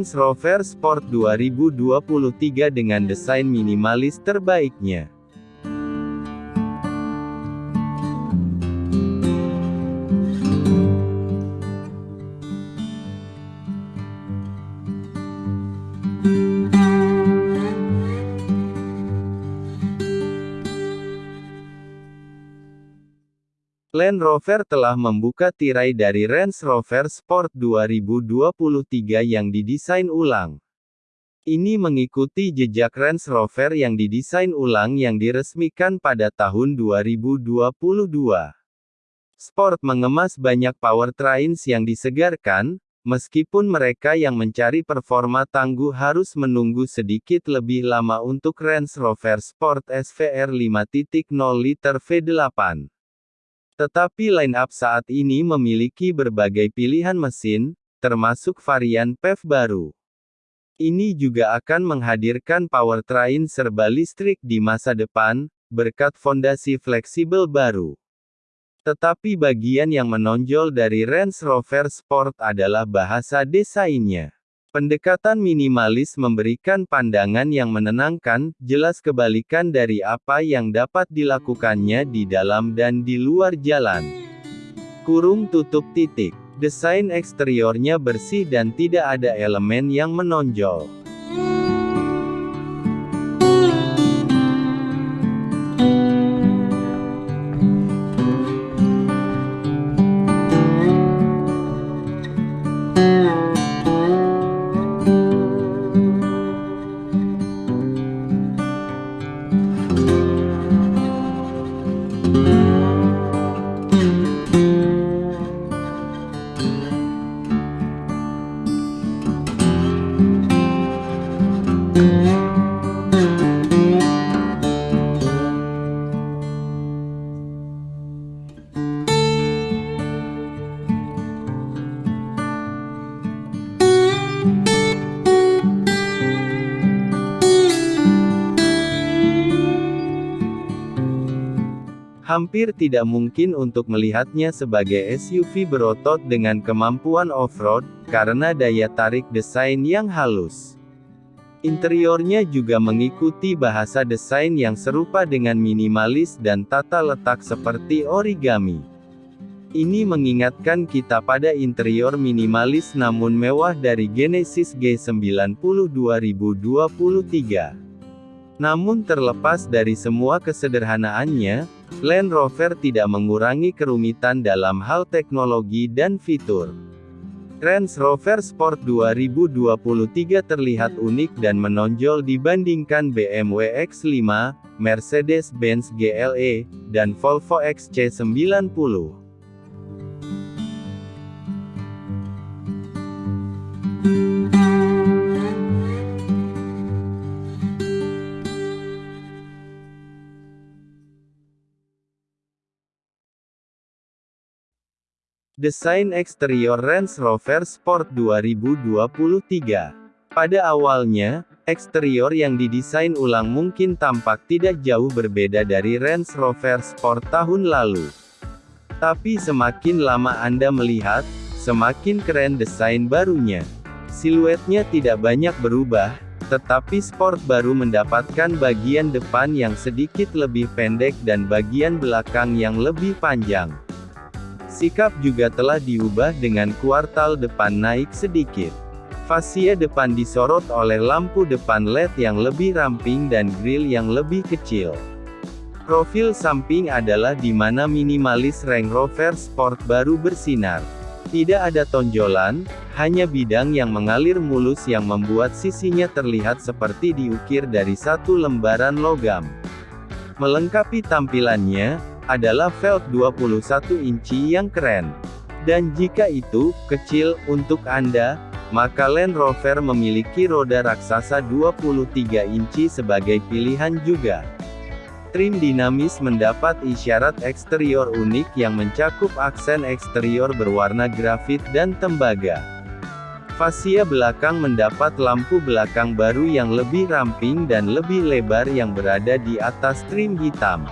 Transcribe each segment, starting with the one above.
Range Rover Sport 2023 dengan desain minimalis terbaiknya. Land Rover telah membuka tirai dari Range Rover Sport 2023 yang didesain ulang. Ini mengikuti jejak Range Rover yang didesain ulang yang diresmikan pada tahun 2022. Sport mengemas banyak powertrains yang disegarkan, meskipun mereka yang mencari performa tangguh harus menunggu sedikit lebih lama untuk Range Rover Sport SVR 5.0 liter V8. Tetapi line-up saat ini memiliki berbagai pilihan mesin, termasuk varian PHEV baru. Ini juga akan menghadirkan powertrain serba listrik di masa depan, berkat fondasi fleksibel baru. Tetapi bagian yang menonjol dari Range Rover Sport adalah bahasa desainnya. Pendekatan minimalis memberikan pandangan yang menenangkan, jelas kebalikan dari apa yang dapat dilakukannya di dalam dan di luar jalan. Kurung tutup titik. Desain eksteriornya bersih dan tidak ada elemen yang menonjol. Hampir tidak mungkin untuk melihatnya sebagai SUV berotot dengan kemampuan off-road, karena daya tarik desain yang halus. Interiornya juga mengikuti bahasa desain yang serupa dengan minimalis dan tata letak seperti origami. Ini mengingatkan kita pada interior minimalis namun mewah dari Genesis G90 2023. Namun terlepas dari semua kesederhanaannya, Land Rover tidak mengurangi kerumitan dalam hal teknologi dan fitur. Range Rover Sport 2023 terlihat unik dan menonjol dibandingkan BMW X5, Mercedes-Benz GLE, dan Volvo XC90. Desain eksterior Range Rover Sport 2023 Pada awalnya, eksterior yang didesain ulang mungkin tampak tidak jauh berbeda dari Range Rover Sport tahun lalu. Tapi semakin lama Anda melihat, semakin keren desain barunya. Siluetnya tidak banyak berubah, tetapi Sport baru mendapatkan bagian depan yang sedikit lebih pendek dan bagian belakang yang lebih panjang. Sikap juga telah diubah dengan kuartal depan naik sedikit. Fasia depan disorot oleh lampu depan LED yang lebih ramping dan grill yang lebih kecil. Profil samping adalah di mana minimalis Range Rover Sport baru bersinar. Tidak ada tonjolan, hanya bidang yang mengalir mulus yang membuat sisinya terlihat seperti diukir dari satu lembaran logam. Melengkapi tampilannya, adalah velg 21 inci yang keren. Dan jika itu, kecil, untuk Anda, maka Land Rover memiliki roda raksasa 23 inci sebagai pilihan juga. Trim dinamis mendapat isyarat eksterior unik yang mencakup aksen eksterior berwarna grafit dan tembaga. Fasia belakang mendapat lampu belakang baru yang lebih ramping dan lebih lebar yang berada di atas trim hitam.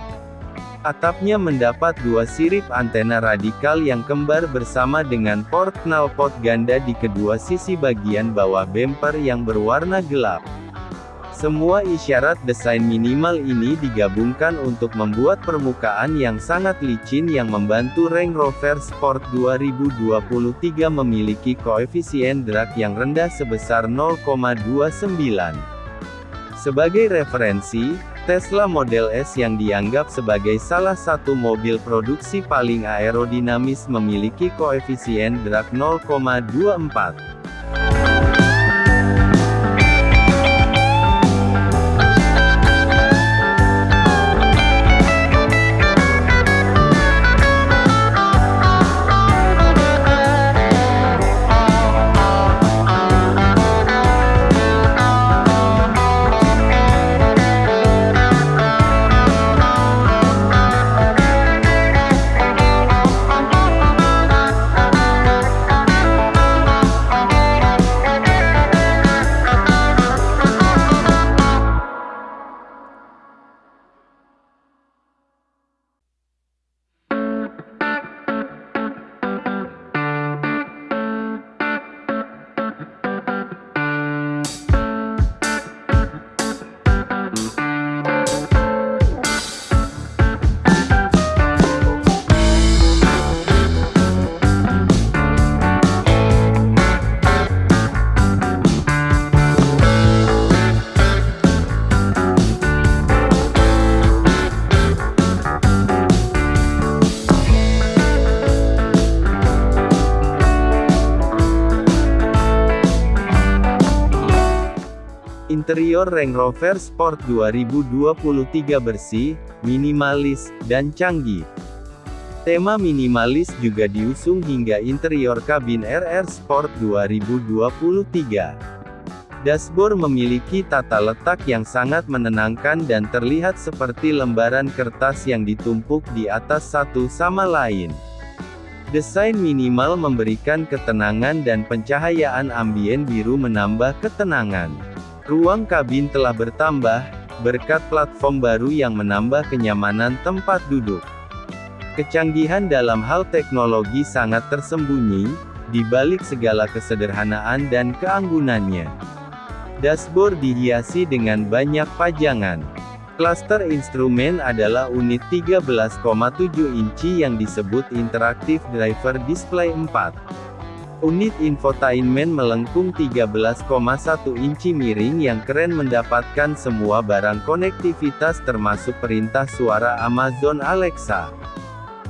Atapnya mendapat dua sirip antena radikal yang kembar bersama dengan port knalpot ganda di kedua sisi bagian bawah bumper yang berwarna gelap. Semua isyarat desain minimal ini digabungkan untuk membuat permukaan yang sangat licin yang membantu Range Rover Sport 2023 memiliki koefisien drag yang rendah sebesar 0,29. Sebagai referensi, Tesla Model S yang dianggap sebagai salah satu mobil produksi paling aerodinamis memiliki koefisien drag 0,24. Interior Range Rover Sport 2023 bersih, minimalis, dan canggih. Tema minimalis juga diusung hingga interior kabin RR Sport 2023. Dashboard memiliki tata letak yang sangat menenangkan dan terlihat seperti lembaran kertas yang ditumpuk di atas satu sama lain. Desain minimal memberikan ketenangan dan pencahayaan ambien biru menambah ketenangan. Ruang kabin telah bertambah, berkat platform baru yang menambah kenyamanan tempat duduk. Kecanggihan dalam hal teknologi sangat tersembunyi, di balik segala kesederhanaan dan keanggunannya. Dashboard dihiasi dengan banyak pajangan. Cluster instrumen adalah unit 13,7 inci yang disebut Interactive Driver Display 4. Unit infotainment melengkung 13,1 inci miring yang keren mendapatkan semua barang konektivitas termasuk perintah suara Amazon Alexa.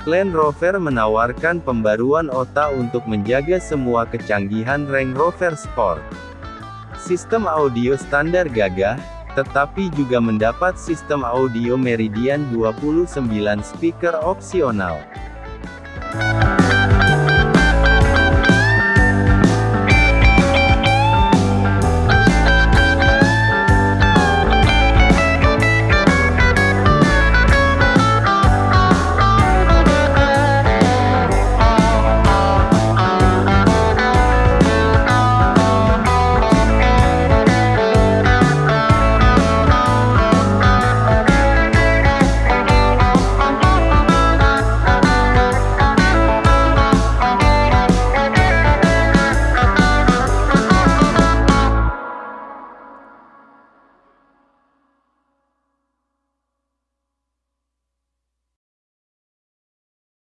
Land Rover menawarkan pembaruan OTA untuk menjaga semua kecanggihan Range Rover Sport. Sistem audio standar gagah, tetapi juga mendapat sistem audio Meridian 29 speaker opsional.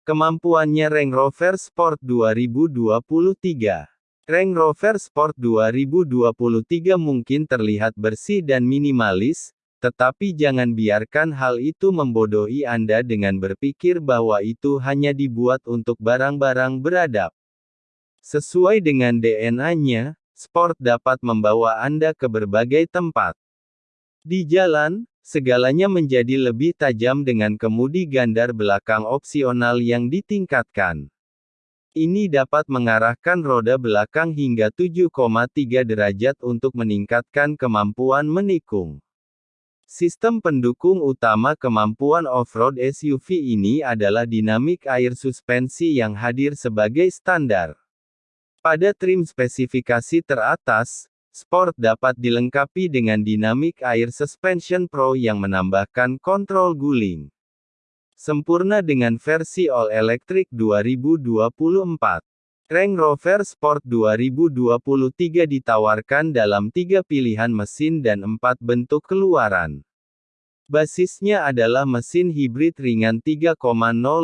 Kemampuannya Range Rover Sport 2023 Range Rover Sport 2023 mungkin terlihat bersih dan minimalis, tetapi jangan biarkan hal itu membodohi Anda dengan berpikir bahwa itu hanya dibuat untuk barang-barang beradab. Sesuai dengan DNA-nya, Sport dapat membawa Anda ke berbagai tempat. Di jalan, Segalanya menjadi lebih tajam dengan kemudi gandar belakang opsional yang ditingkatkan. Ini dapat mengarahkan roda belakang hingga 7,3 derajat untuk meningkatkan kemampuan menikung. Sistem pendukung utama kemampuan off-road SUV ini adalah dinamik air suspensi yang hadir sebagai standar. Pada trim spesifikasi teratas, Sport dapat dilengkapi dengan Dynamic Air Suspension Pro yang menambahkan kontrol guling. Sempurna dengan versi All Electric 2024. Range Rover Sport 2023 ditawarkan dalam tiga pilihan mesin dan empat bentuk keluaran. Basisnya adalah mesin hibrid ringan 3,0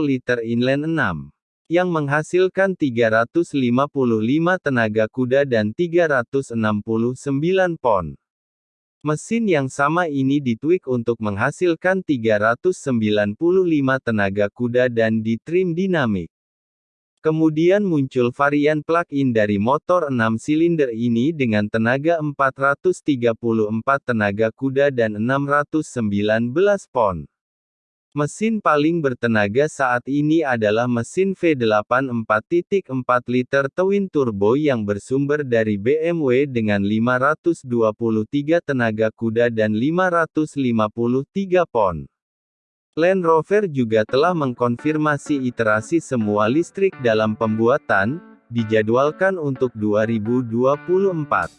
liter inline 6 yang menghasilkan 355 tenaga kuda dan 369 pon. Mesin yang sama ini ditweak untuk menghasilkan 395 tenaga kuda dan ditrim dinamik. Kemudian muncul varian plug-in dari motor 6 silinder ini dengan tenaga 434 tenaga kuda dan 619 pon. Mesin paling bertenaga saat ini adalah mesin V8 4.4 liter twin turbo yang bersumber dari BMW dengan 523 tenaga kuda dan 553 pon. Land Rover juga telah mengkonfirmasi iterasi semua listrik dalam pembuatan, dijadwalkan untuk 2024.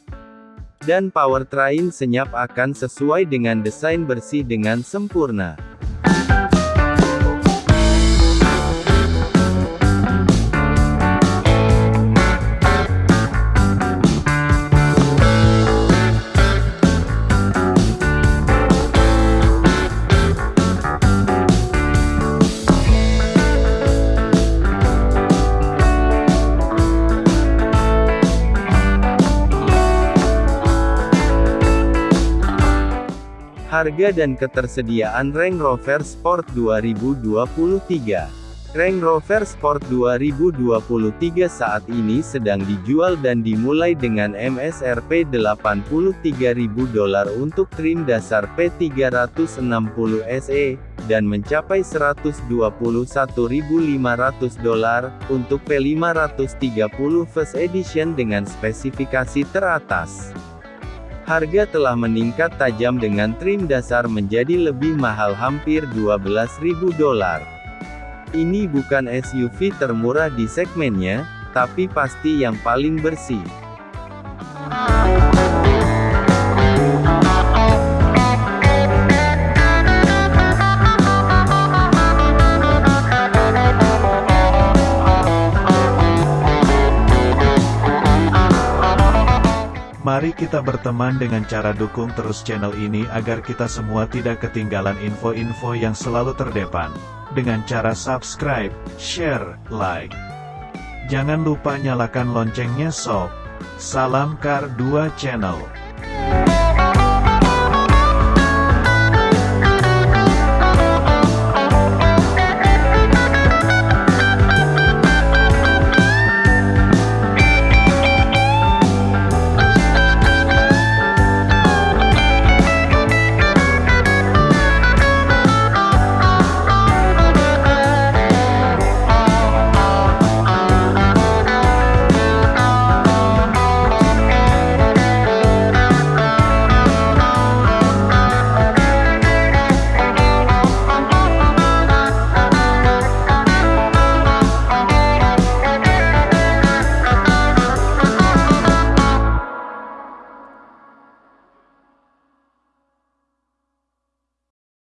Dan powertrain senyap akan sesuai dengan desain bersih dengan sempurna. Harga dan ketersediaan Range Rover Sport 2023 Range Rover Sport 2023 saat ini sedang dijual dan dimulai dengan MSRP 83.000 dolar untuk trim dasar P360 SE, dan mencapai 121.500 dolar, untuk P530 First Edition dengan spesifikasi teratas. Harga telah meningkat tajam dengan trim dasar menjadi lebih mahal hampir 12.000 dolar. Ini bukan SUV termurah di segmennya, tapi pasti yang paling bersih. Mari kita berteman dengan cara dukung terus channel ini agar kita semua tidak ketinggalan info-info yang selalu terdepan. Dengan cara subscribe, share, like. Jangan lupa nyalakan loncengnya sob. Salam Kar 2 Channel.